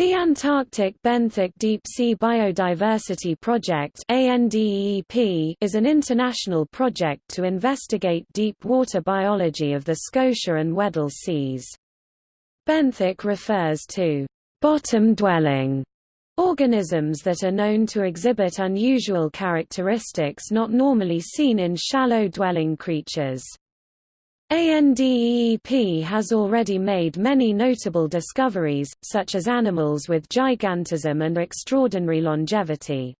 The Antarctic Benthic Deep Sea Biodiversity Project is an international project to investigate deep water biology of the Scotia and Weddell Seas. Benthic refers to bottom-dwelling organisms that are known to exhibit unusual characteristics not normally seen in shallow-dwelling creatures. ANDEEP has already made many notable discoveries, such as animals with gigantism and extraordinary longevity.